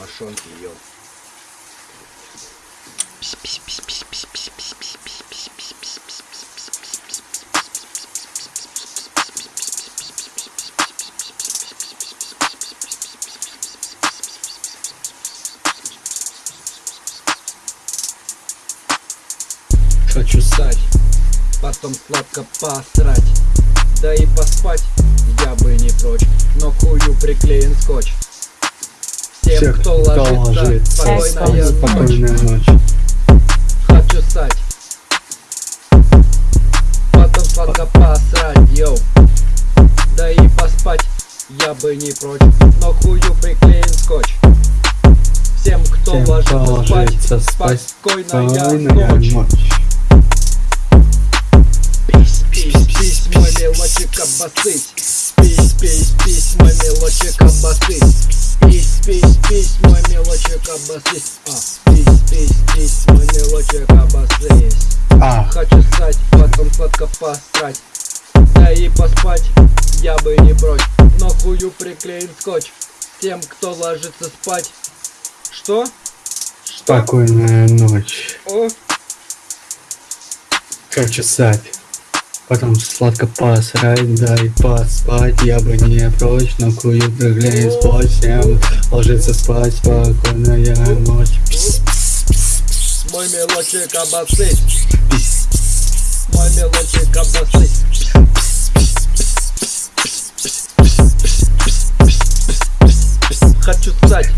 Мошонки, йоу. Хочу стать, потом сладко посрать Да и поспать я бы не прочь Но хую приклеен скотч Всех, кто ложится, спокойная ночь Спокойная ночь. Хочу стать. Потом сладко посрать, йоу. Да и поспать я бы не прочь Но хую приклеен скотч. Всем, кто Всем, ложится, кто спать, ложится спать, Спокойная Спокойная ночь ночь. Пись, пись, пись, мой мелочек обосыть Пись, пись, пись, мой мелочек обосыть Пись, пись, пись, мой мелочек обосыть А, пись, пись, пись, мой мелочек обосыть А, Хочу стать, потом сладко посрать Да и поспать я бы не прочь Но хую приклеен скотч Тем, кто ложится спать Что? Что? спокойная ночь. О, Хочу стать. Потом сладко посрать, да и поспать Я бы не прочь, но кую приглянет спать Всем ложиться спать, спокойная ночь Пс, мой мелочек пс, Мой мелочек обосыть Хочу стать,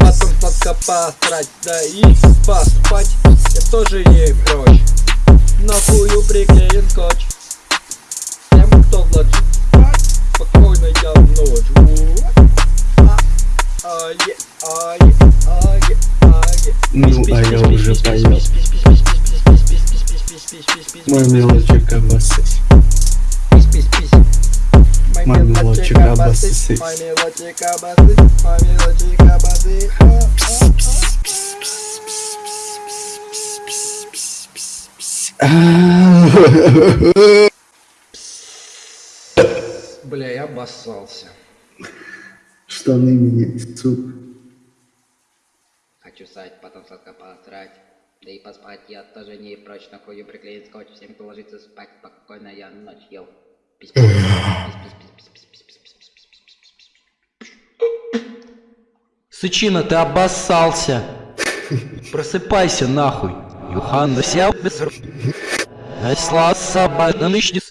потом сладко посрать Да и поспать я тоже не прочь на хую приклеен скотч Тем, кто влачит Спокойно я в ночь Ну, а я уже поел Мой мелочек обоссись. Мой мелочек обоссись. Мой мелочек обоссать Бля, я обоссался. Штаны меня суп. Хочу сать, потом сладко посрать. Да и поспать я тоже не прочь, на хую приклеит скотч, всем кто ложится спать, спокойно я ночь ел. Сычина, ты обоссался. Просыпайся нахуй. Johannes Jelpes. Es lasa baidanišķis.